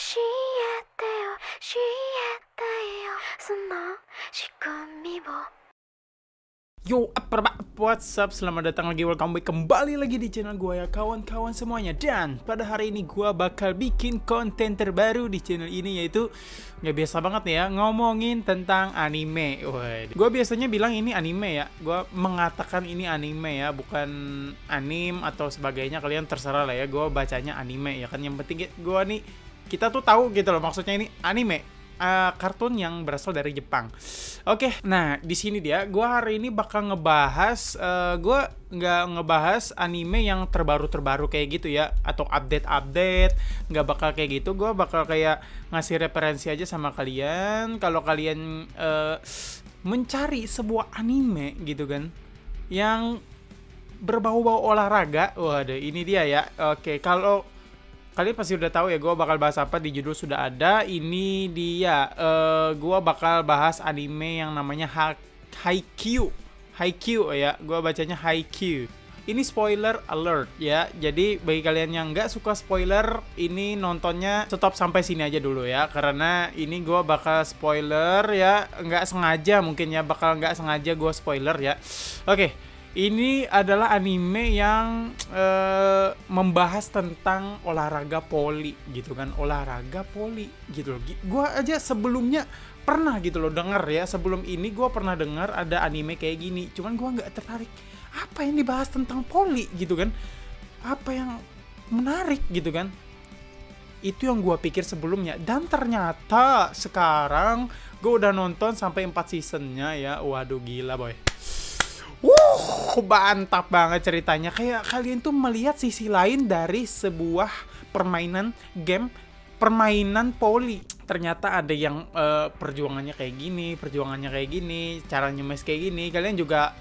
教えてよ教えてよその仕組みを Yo, apa apa, what's up? Selamat datang lagi, welcome back kembali lagi di channel gue ya kawan-kawan semuanya Dan pada hari ini gue bakal bikin konten terbaru di channel ini yaitu Gak biasa banget nih ya, ngomongin tentang anime Gue biasanya bilang ini anime ya Gue mengatakan ini anime ya, bukan anim atau sebagainya Kalian terserah lah ya, gue bacanya anime ya kan Yang penting gue nih, kita tuh tahu gitu loh maksudnya ini anime uh, kartun yang berasal dari Jepang. Oke, nah di sini dia, gue hari ini bakal ngebahas, uh, gue nggak ngebahas anime yang terbaru-terbaru kayak gitu ya, atau update-update, nggak bakal kayak gitu. Gue bakal kayak ngasih referensi aja sama kalian. Kalau kalian uh, mencari sebuah anime gitu kan, yang berbau-bau olahraga, waduh ini dia ya. Oke, kalau kalian pasti udah tahu ya gue bakal bahas apa di judul sudah ada. Ini dia uh, eh, gue bakal bahas anime yang namanya ha Haikyuu. Haikyuu ya gue bacanya Haikyuu. Ini spoiler alert ya. Jadi bagi kalian yang nggak suka spoiler ini nontonnya stop sampai sini aja dulu ya. Karena ini gue bakal spoiler ya. Nggak sengaja mungkin ya bakal nggak sengaja gue spoiler ya. Oke okay ini adalah anime yang uh, membahas tentang olahraga poli gitu kan. Olahraga poli gitu loh. Gue aja sebelumnya pernah gitu loh denger ya. Sebelum ini gue pernah dengar ada anime kayak gini. Cuman gue nggak tertarik. Apa yang dibahas tentang poli gitu kan? Apa yang menarik gitu kan? Itu yang gue pikir sebelumnya. Dan ternyata sekarang gue udah nonton sampai 4 seasonnya ya. Waduh gila boy Wuh, mantap banget ceritanya. Kayak kalian tuh melihat sisi lain dari sebuah permainan game permainan poli. Ternyata ada yang uh, perjuangannya kayak gini, perjuangannya kayak gini, cara nyemes kayak gini. Kalian juga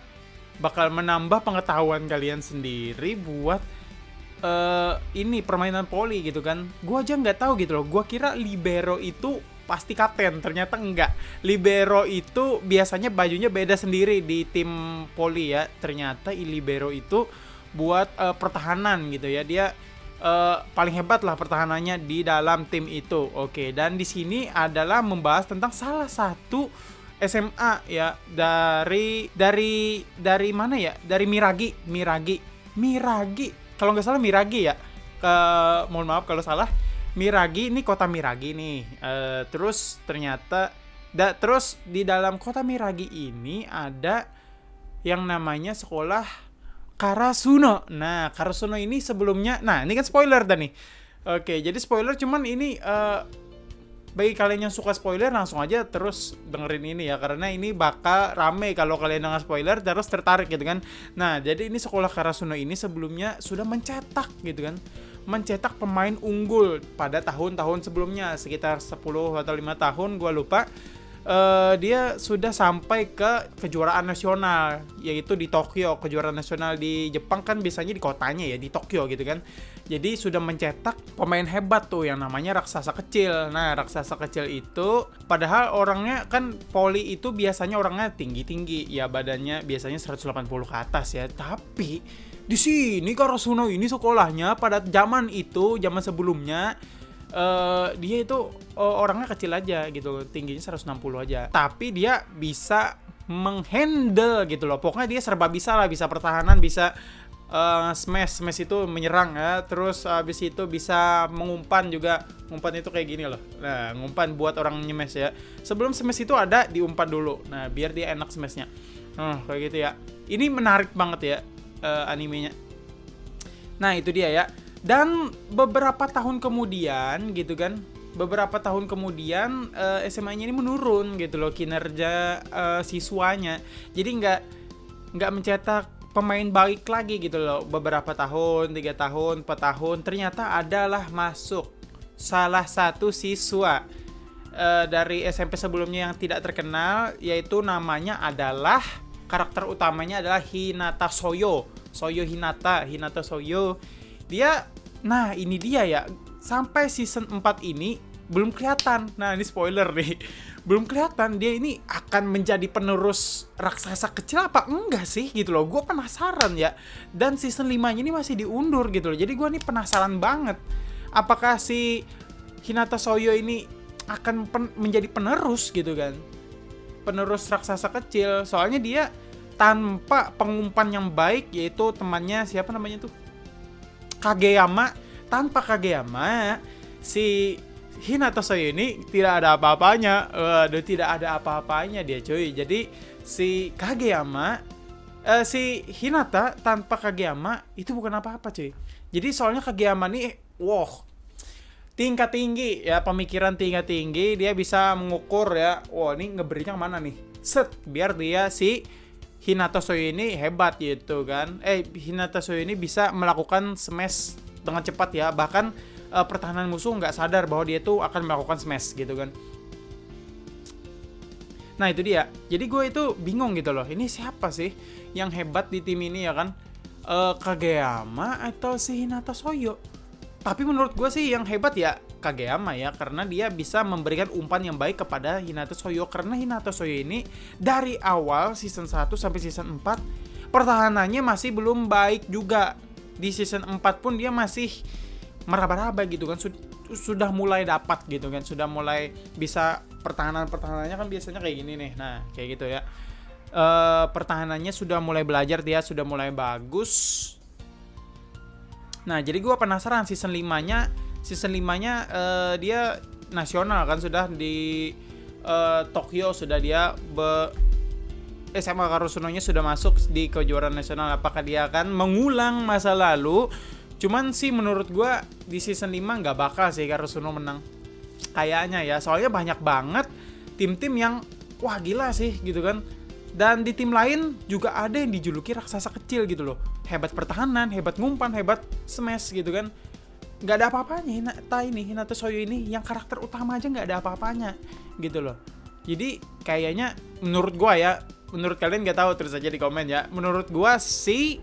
bakal menambah pengetahuan kalian sendiri buat uh, ini permainan poli gitu kan. Gua aja nggak tahu gitu loh. Gua kira libero itu pasti kapten ternyata enggak. Libero itu biasanya bajunya beda sendiri di tim poli ya. Ternyata libero itu buat uh, pertahanan gitu ya. Dia uh, paling hebat lah pertahanannya di dalam tim itu. Oke dan di sini adalah membahas tentang salah satu SMA ya dari dari dari mana ya? Dari Miragi Miragi Miragi. Kalau nggak salah Miragi ya. Ke mohon maaf kalau salah Miragi ini kota Miragi nih. Uh, terus ternyata da, terus di dalam kota Miragi ini ada yang namanya sekolah Karasuno. Nah, Karasuno ini sebelumnya nah, ini kan spoiler dah nih. Oke, jadi spoiler cuman ini uh, bagi kalian yang suka spoiler langsung aja terus dengerin ini ya karena ini bakal rame kalau kalian dengar spoiler terus tertarik gitu kan. Nah, jadi ini sekolah Karasuno ini sebelumnya sudah mencetak gitu kan mencetak pemain unggul pada tahun-tahun sebelumnya sekitar 10 atau 5 tahun gue lupa uh, dia sudah sampai ke kejuaraan nasional yaitu di Tokyo. Kejuaraan nasional di Jepang kan biasanya di kotanya ya di Tokyo gitu kan. Jadi sudah mencetak pemain hebat tuh yang namanya raksasa kecil. Nah raksasa kecil itu padahal orangnya kan poli itu biasanya orangnya tinggi-tinggi. Ya badannya biasanya 180 ke atas ya. Tapi di sini Karasuno ini sekolahnya pada zaman itu, zaman sebelumnya uh, dia itu uh, orangnya kecil aja gitu, tingginya 160 aja. Tapi dia bisa menghandle gitu loh. Pokoknya dia serba bisa lah, bisa pertahanan, bisa uh, smash, smash itu menyerang ya. Terus habis itu bisa mengumpan juga. Umpan itu kayak gini loh. Nah, ngumpan buat orang nyemes ya. Sebelum smash itu ada diumpan dulu. Nah, biar dia enak smashnya. Nah, kayak gitu ya. Ini menarik banget ya uh, animenya. Nah, itu dia ya. Dan beberapa tahun kemudian gitu kan, beberapa tahun kemudian uh, eh, SMA-nya ini menurun gitu loh kinerja uh, siswanya. Jadi nggak nggak mencetak pemain baik lagi gitu loh. Beberapa tahun, tiga tahun, empat tahun, ternyata adalah masuk salah satu siswa uh, dari SMP sebelumnya yang tidak terkenal, yaitu namanya adalah karakter utamanya adalah Hinata Soyo. Soyo Hinata, Hinata Soyo. Dia nah ini dia ya. Sampai season 4 ini belum kelihatan. Nah, ini spoiler nih. Belum kelihatan dia ini akan menjadi penerus raksasa kecil apa enggak sih gitu loh. Gue penasaran ya. Dan season 5 ini masih diundur gitu loh. Jadi gue nih penasaran banget. Apakah si Hinata Soyo ini akan pen- menjadi penerus gitu kan penerus raksasa kecil soalnya dia tanpa pengumpan yang baik yaitu temannya siapa namanya tuh Kageyama tanpa Kageyama si Hinata Soyo ini tidak ada apa-apanya. Waduh tidak ada apa-apanya dia cuy. Jadi si Kageyama eh, si Hinata tanpa Kageyama itu bukan apa-apa cuy. Jadi soalnya Kageyama nih wow tingkat tinggi ya pemikiran tingkat tinggi dia bisa mengukur ya. Wah ini ngeberinya mana nih? Set biar dia si Hinata Soyo ini hebat gitu kan eh Hinata Soyo ini bisa melakukan smash dengan cepat ya bahkan eh, pertahanan musuh nggak sadar bahwa dia tuh akan melakukan smash gitu kan Nah itu dia. Jadi gue itu bingung gitu loh. Ini siapa sih yang hebat di tim ini ya kan? Eh Kageyama atau si Hinata Soyo? Tapi menurut gue sih yang hebat ya Kageyama ya karena dia bisa memberikan umpan yang baik kepada Hinata Soyo karena Hinata Soyo ini dari awal season 1 sampai season 4 pertahanannya masih belum baik juga. Di season 4 pun dia masih meraba-raba gitu kan. Sud- sudah mulai dapat gitu kan. Sudah mulai bisa pertahanan pertahanannya kan biasanya kayak gini nih. Nah kayak gitu ya. Eh pertahanannya sudah mulai belajar dia sudah mulai bagus nah jadi gua penasaran season 5 nya season 5 nya eh, dia nasional kan sudah di eh, Tokyo sudah dia be, SMA Karusunonya sudah masuk di kejuaraan nasional. Apakah dia akan mengulang masa lalu? Cuman sih menurut gua di season 5 nggak bakal sih Karusuno menang. Kayaknya ya soalnya banyak banget tim-tim yang wah gila sih gitu kan dan di tim lain juga ada yang dijuluki raksasa kecil gitu loh. Hebat pertahanan hebat ngumpan hebat smash gitu kan. Nggak ada apa-apanya Hinata ini Hinata Soyo ini yang karakter utama aja nggak ada apa-apanya gitu loh. Jadi kayaknya menurut gua ya menurut kalian nggak tahu terus aja di komen ya. Menurut gua si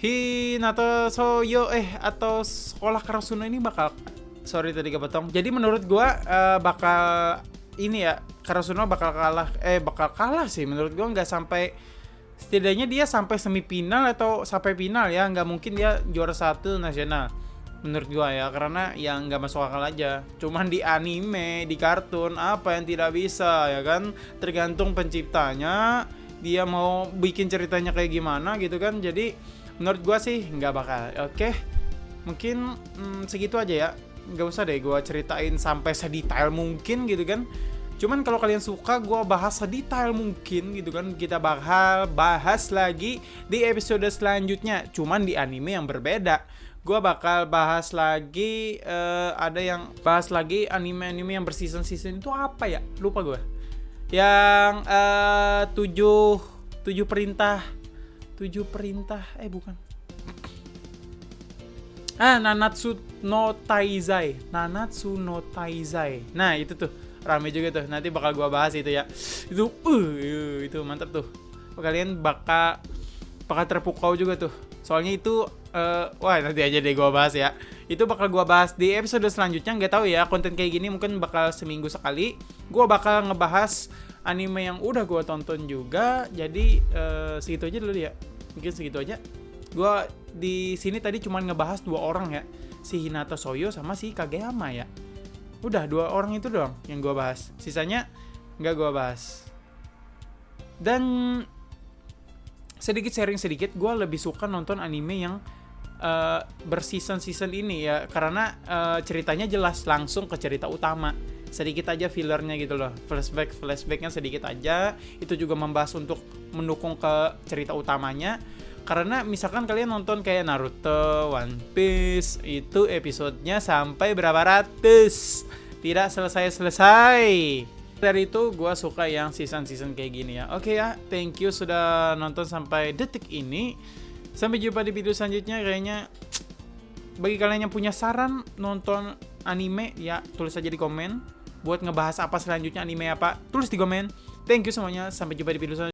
Hinata Soyo eh atau sekolah Karasuno ini bakal sorry tadi kepotong. Jadi menurut gua eh, bakal ini ya Karasuno bakal kalah eh bakal kalah sih. Menurut gua nggak sampai setidaknya dia sampai semifinal atau sampai final ya. Nggak mungkin dia juara satu nasional menurut gua ya. Karena yang nggak masuk akal aja. Cuman di anime di kartun apa yang tidak bisa ya kan? Tergantung penciptanya dia mau bikin ceritanya kayak gimana gitu kan. Jadi menurut gua sih nggak bakal. Oke mungkin mm, segitu aja ya. Nggak usah deh gua ceritain sampai sedetail mungkin gitu kan Cuman kalau kalian suka gue bahas sedetail mungkin gitu kan kita bakal bahas lagi di episode selanjutnya. Cuman di anime yang berbeda. Gue bakal bahas lagi eh, ada yang bahas lagi anime-anime yang berseason-season itu apa ya? Lupa gue. Yang eh, tujuh tujuh perintah tujuh perintah eh bukan Ah, Nanatsu no Taizai. Nanatsu no Taizai. Nah, itu tuh rame juga tuh. Nanti bakal gua bahas itu ya. Itu uh, itu mantap tuh. Kalian bakal bakal terpukau juga tuh. Soalnya itu eh, wah nanti aja deh gua bahas ya. Itu bakal gua bahas di episode selanjutnya. Nggak tahu ya, konten kayak gini mungkin bakal seminggu sekali. Gua bakal ngebahas anime yang udah gua tonton juga. Jadi eh, segitu aja dulu ya. Mungkin segitu aja. Gua di sini tadi cuma ngebahas dua orang ya, si Hinata Soyo sama si Kageyama ya. Udah dua orang itu doang yang gua bahas. Sisanya nggak gua bahas. Dan sedikit sharing sedikit, gua lebih suka nonton anime yang eh, berseason-season ini ya, karena eh, ceritanya jelas langsung ke cerita utama. Sedikit aja fillernya gitu loh, flashback flashbacknya sedikit aja. Itu juga membahas untuk mendukung ke cerita utamanya karena misalkan kalian nonton kayak Naruto, One Piece, itu episodenya sampai berapa ratus, tidak selesai-selesai. Dari itu gue suka yang season-season kayak gini ya. Oke ya, thank you sudah nonton sampai detik ini. Sampai jumpa di video selanjutnya. Kayaknya bagi kalian yang punya saran nonton anime ya tulis aja di komen. Buat ngebahas apa selanjutnya anime apa, tulis di komen. Thank you semuanya. Sampai jumpa di video selanjutnya.